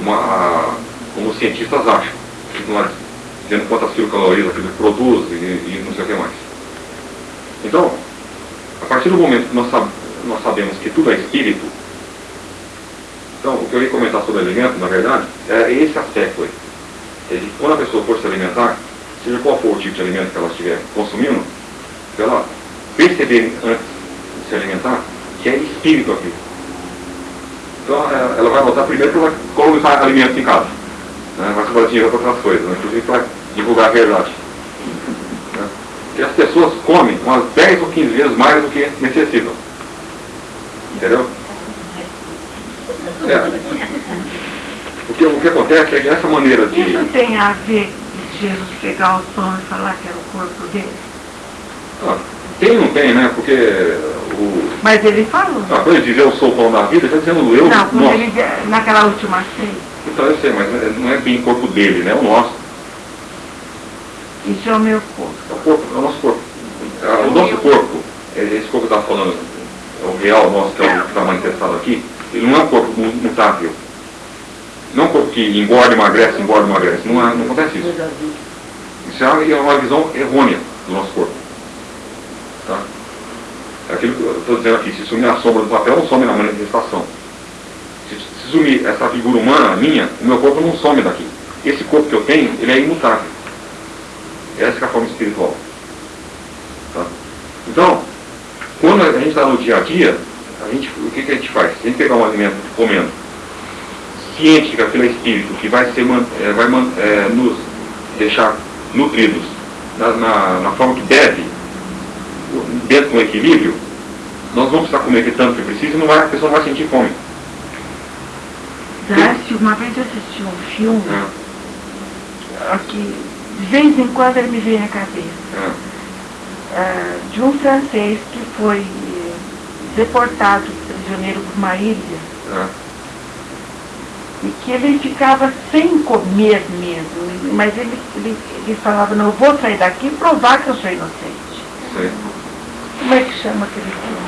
uma, como os cientistas acham, dizendo quantas quilocalorias aquilo produz e, e não sei o que mais. Então, a partir do momento que nós, nós sabemos que tudo é espírito, então o que eu ia comentar sobre alimento, na verdade, é esse aspecto aí. É de quando a pessoa for se alimentar, seja qual for o tipo de alimento que ela estiver consumindo, ela perceber antes de se alimentar que é espírito aquilo. Então é, ela vai notar primeiro ela colocar alimentos em casa. Né? Vai fazer dinheiro para outras coisas, né? inclusive para divulgar a verdade. Né? Que as pessoas comem umas 10 ou 15 vezes mais do que necessitam. Entendeu? É. O que, o que acontece é que essa maneira de. Isso tem a ver de Jesus pegar o pão e falar que era o corpo dele? Ah, tem ou não tem, né? Porque o. Mas ele falou. Ah, quando ele diz eu sou o pão da vida, ele está dizendo eu. Não, quando nosso. ele, naquela última ceia. Então eu sei, mas não é bem o corpo dele, né? É o nosso. Isso é o meu corpo. É o, corpo, é o nosso corpo. É, o nosso corpo, é, esse corpo que eu estava falando, é o real nosso, que é o que está manifestado aqui, ele não é um corpo mutável. Não é um corpo que engorda, emagrece, engorda, emagrece. Não, é, não acontece isso. Isso é uma visão errônea do nosso corpo. Tá? É aquilo que eu estou dizendo aqui, se sumir a sombra do papel, não some na manifestação. Se, se sumir essa figura humana minha, o meu corpo não some daqui. Esse corpo que eu tenho, ele é imutável. Essa é a forma espiritual. Tá? Então, quando a gente está no dia a dia, a gente, o que, que a gente faz? Se a gente pegar um alimento comendo, ciente que aquilo é espírito, que vai, ser, é, vai é, nos deixar nutridos na, na, na, forma que deve, dentro do equilíbrio, nós vamos comer que tanto que precisa e não vai, a pessoa não vai sentir fome. Darcy, uma vez eu assisti um filme é. que de vez em quando ele me vem na cabeça. É. É, de um francês que foi deportado prisioneiro por uma ilha. É. E que ele ficava sem comer mesmo. Mas ele, ele, ele falava, não, eu vou sair daqui e provar que eu sou inocente. Sim. Como é que chama aquele filme?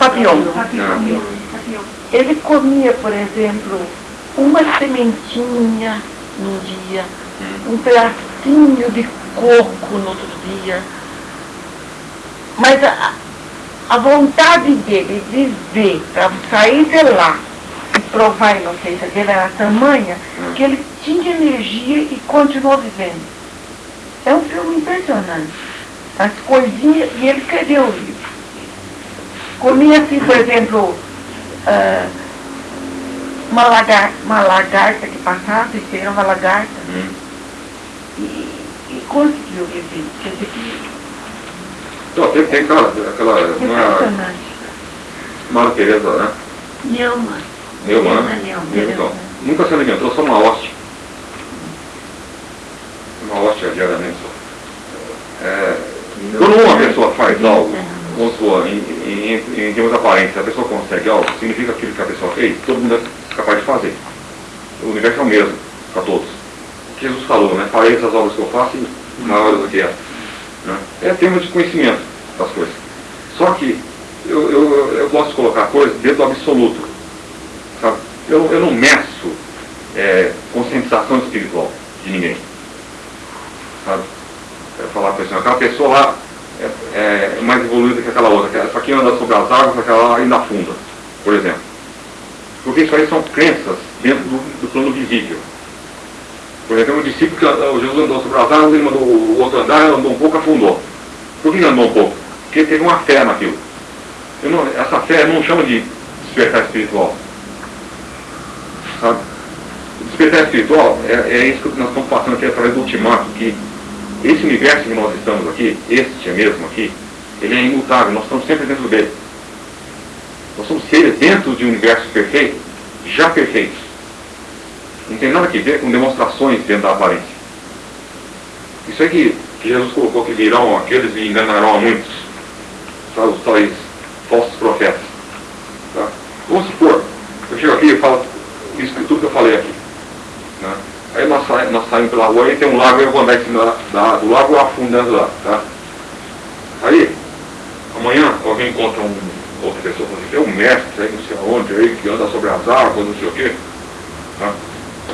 Papião. Papião. Ele comia, por exemplo, uma sementinha num dia, hum. um pedacinho de coco no outro dia. Mas a, a vontade dele de ver, para sair de lá e provar a inocência dele era tamanha que ele tinha energia e continuou vivendo. É um filme impressionante. As coisinhas, e ele escreveu o livro. Comia assim, por exemplo, uh, uma, lagarta, uma lagarta que passava, isso era uma lagarta, hum. e, e conseguiu viver. Quer dizer que não, tem, tem aquela, aquela uma, Mara Teresa, né? Neumann. Neumann, né? Então, nunca se alimentou, só uma hóstia. Uma hóstia diariamente só. Quando uma pessoa faz algo, vamos supor, em, em, em, em termos aparentes, a pessoa consegue algo, significa aquilo que a pessoa fez, todo mundo é capaz de fazer. O universo é o mesmo para todos. O que Jesus falou, né? Farei essas obras que eu faço e maiores do que essa. Né? É termo de conhecimento das coisas. Só que eu, eu, eu gosto de colocar coisas dentro do absoluto. Sabe? Eu, eu não meço é, conscientização espiritual de ninguém. Sabe? Eu falar para assim, aquela pessoa lá é, é, mais evoluída que aquela outra. Essa aqui anda sobre as águas, aquela ainda afunda, por exemplo. Porque isso aí são crenças dentro do, do plano visível. Por exemplo, o discípulo que o Jesus andou sobre as águas, ele mandou o outro andar, andou um pouco, afundou. Por que andou um pouco? Porque teve uma fé naquilo. Não, essa fé não chama de despertar espiritual. Sabe? O despertar espiritual é, é isso que nós estamos passando aqui através do ultimato, que esse universo que nós estamos aqui, este é mesmo aqui, ele é imutável, nós estamos sempre dentro dele. Nós somos seres dentro de um universo perfeito, já perfeitos. Não tem nada a ver com demonstrações dentro da aparência. Isso é que, que Jesus colocou que virão aqueles e enganarão a muitos. Sabe, os tais falsos profetas. Tá? Vamos supor, eu chego aqui e falo isso tudo que eu falei aqui. Né? Aí nós, sa nós saímos pela rua e tem um lago e eu vou andar em cima da, do lago afundando lá. Tá? Aí, amanhã alguém encontra um, outra pessoa e assim, tem um mestre aí não sei aonde aí que anda sobre as águas, não sei o quê. Tá?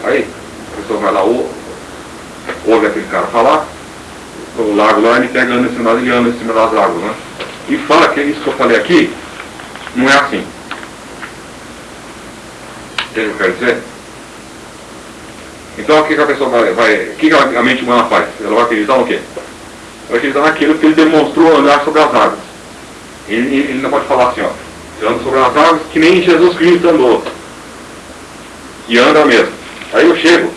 Aí, a pessoa vai lá, ou, ouve aquele cara falar, o lago lá, ele pega anda em cima, ele anda em cima das águas, né? E fala que isso que eu falei aqui não é assim. O que eu quero dizer? Então o que, que a pessoa vai. vai o que, que a mente humana faz? Ela vai acreditar no quê? Vai acreditar naquilo que ele demonstrou andar sobre as águas. Ele, ele não pode falar assim, ó. Anda sobre as águas que nem Jesus Cristo andou. E anda mesmo. Aí eu chego,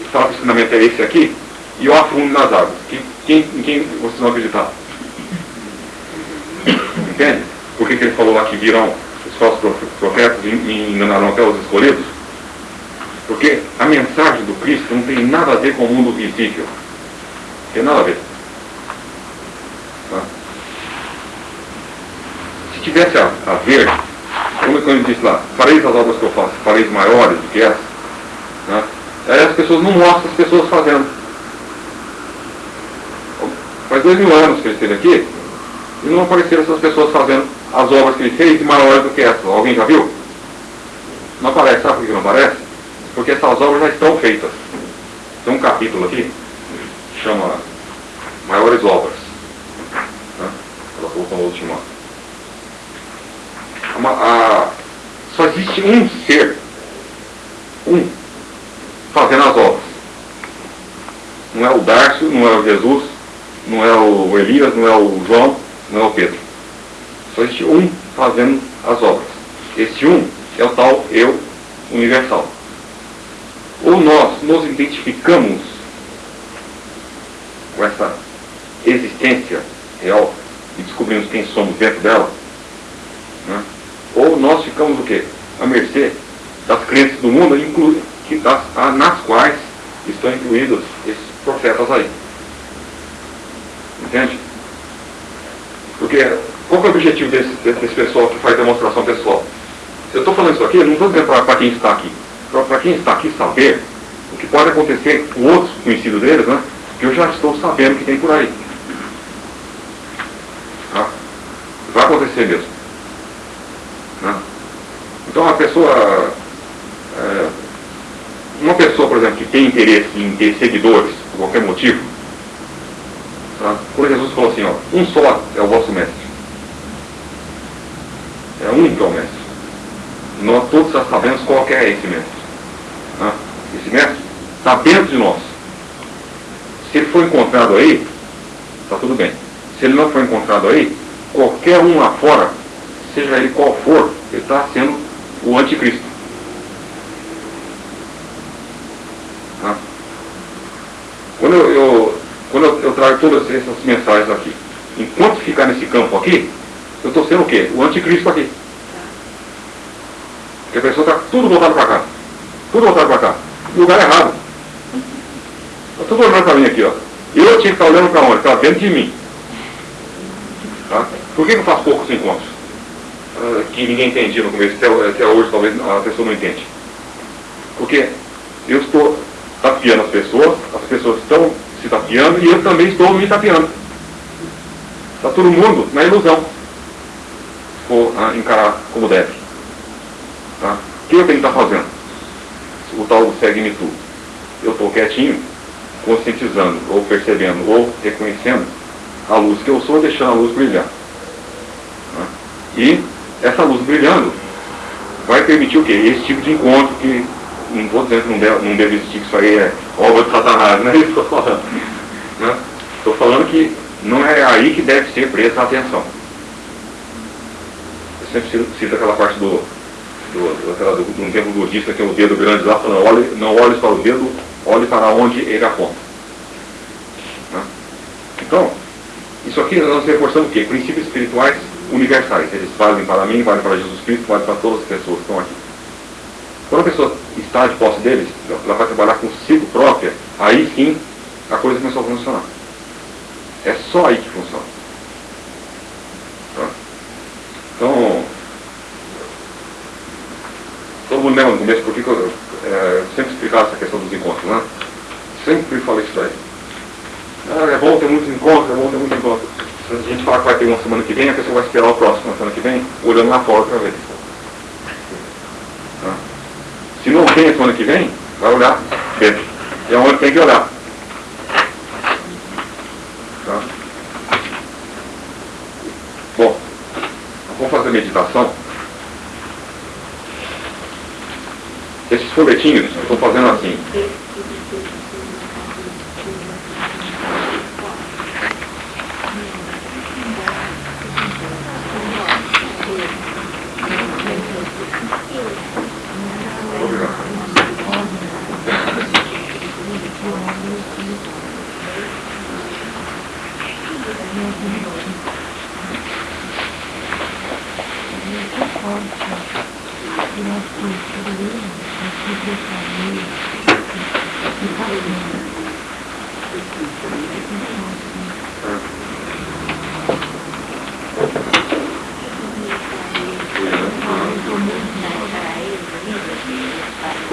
e falo que o ensinamento é esse aqui, e eu afundo nas águas. Quem, quem, em quem vocês vão acreditar? Entende? Por que, que ele falou lá que virão os falsos profetas e enganarão até os escolhidos? Porque a mensagem do Cristo não tem nada a ver com o mundo visível. Tem nada a ver. Tá? Se tivesse a, a ver, como ele disse lá, fareis as obras que eu faço, fareis maiores do que essas, né? aí as pessoas não mostram as pessoas fazendo. Faz dois mil anos que ele esteve aqui e não apareceram essas pessoas fazendo as obras que ele fez maiores do que essas. Alguém já viu? Não aparece, sabe por que não aparece? Porque essas obras já estão feitas. Tem um capítulo aqui chama Maiores Obras. Né? Ela colocou no último ano. A, só existe um ser, um, fazendo as obras. Não é o Darcio, não é o Jesus, não é o Elias, não é o João, não é o Pedro. Só existe um fazendo as obras. Esse um é o tal eu universal ou nós nos identificamos com essa existência real e descobrimos quem somos dentro dela, né? ou nós ficamos o quê? À mercê das crenças do mundo, que das, nas quais estão incluídos esses profetas aí. Entende? Porque qual é o objetivo desse, desse pessoal que faz demonstração pessoal? Eu estou falando isso aqui, não estou dizendo para quem está aqui para quem está aqui saber o que pode acontecer com outros conhecidos deles, né? Que eu já estou sabendo que tem por aí. Tá? Vai acontecer mesmo. Né? Então a pessoa. É, uma pessoa, por exemplo, que tem interesse em ter seguidores, por qualquer motivo, tá? quando Jesus falou assim, ó, um só é o vosso mestre. É um que é o mestre. Nós todos já sabemos qual é esse mestre né, esse mestre, está dentro de nós. Se ele for encontrado aí, está tudo bem. Se ele não for encontrado aí, qualquer um lá fora, seja ele qual for, ele está sendo o anticristo. Quando eu, eu quando eu, eu, trago todas essas mensagens aqui, enquanto ficar nesse campo aqui, eu estou sendo o quê? O anticristo aqui. Porque a pessoa está tudo voltado para cá. Tudo voltado para cá. Lugar errado. Está tudo olhando para mim aqui, ó. Eu tinha que estar olhando para onde? Está dentro de mim. Tá? Por que, eu faço poucos encontros? Uh, que ninguém entendia no começo, até, até hoje talvez a pessoa não entende. Porque eu estou tapeando as pessoas, as pessoas estão se tapeando e eu também estou me tapeando. Está todo mundo na ilusão. For uh, encarar como deve. Tá? O que eu tenho que estar fazendo? O tal do segue-me tu. Eu estou quietinho, conscientizando, ou percebendo, ou reconhecendo a luz que eu sou, deixando a luz brilhar. Né? E essa luz brilhando vai permitir o quê? Esse tipo de encontro que não estou dizendo que não deve, não deve existir, que isso aí é obra de Satanás, não é isso que estou falando. Estou né? falando que não é aí que deve ser presta a atenção. Eu sempre cito aquela parte do do, do, de um templo budista que é o dedo grande lá, falando, olhe, não olhe para o dedo, olhe para onde ele aponta. Né? Então, isso aqui nós reforçamos o quê? Princípios espirituais universais. Eles valem para mim, valem para Jesus Cristo, valem para todas as pessoas que estão aqui. Quando a pessoa está de posse deles, ela vai trabalhar consigo própria, aí sim a coisa começou a funcionar. É só aí que funciona. Tá? Então, mundo lembra no começo porque eu é, sempre explicava essa questão dos encontros, né? Sempre falei isso aí. Ah, é bom ter muitos encontros, é bom ter muitos encontros. Se a gente falar que vai ter uma semana que vem, a pessoa vai esperar o próximo, na semana que vem, olhando lá fora para ver. Tá? Se não tem semana que vem, vai olhar. É onde tem que olhar. Tá? Bom, vamos fazer meditação. Esses folhetinhos, eu estou fazendo assim.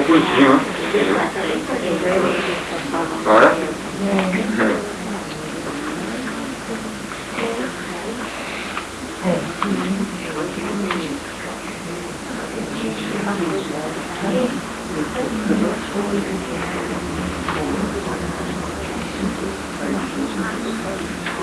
Bonitinho, né? Agora? Thank you. Amen.